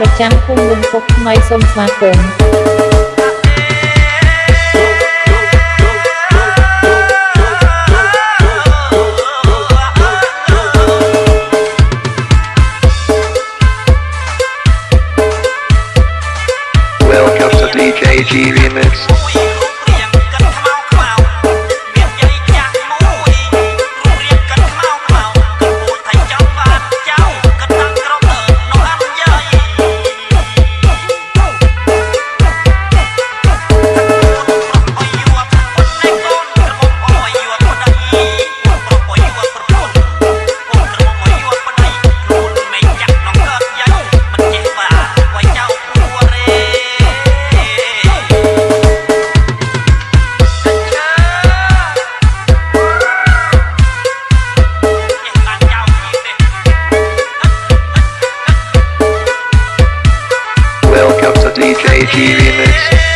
ប្រចាំភូមិលំពុកថ្មីសូមស្វាគមន៍ Ricky Remix.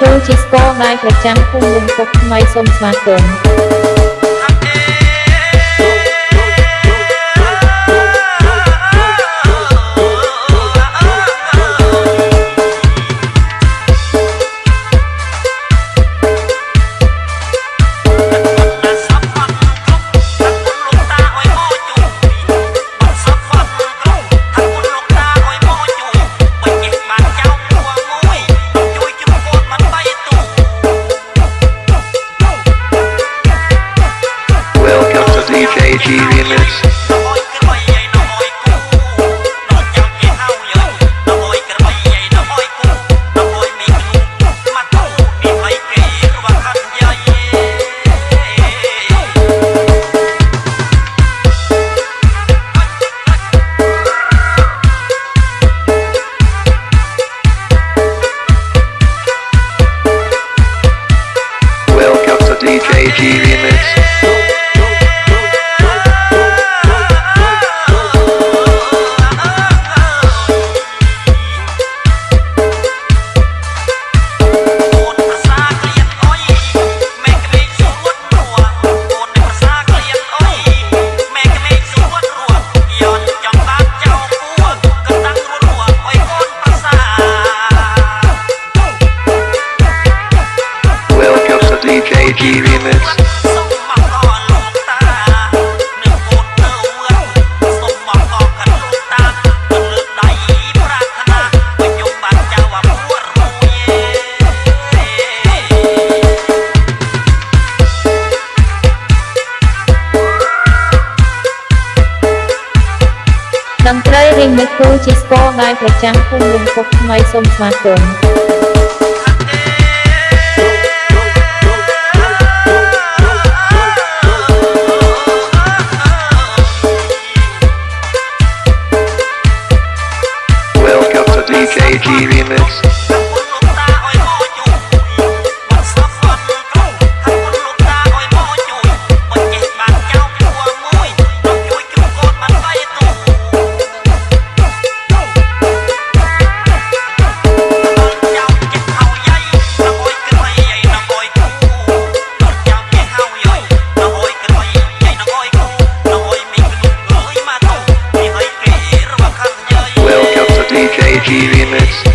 ត្រីរីមិចគូជាស្គរដែលប្រចាំភូមិលំពុកថ្មីសូមស្វាគមន៍ Welcome to DJ Welcome to DJ G Remix. តន្ត្រីរីមិចគូជាស្គរដែលប្រចាំភូមិលំពុកថ្មីសូមស្វាគមន៍ Sage remix. Energy limits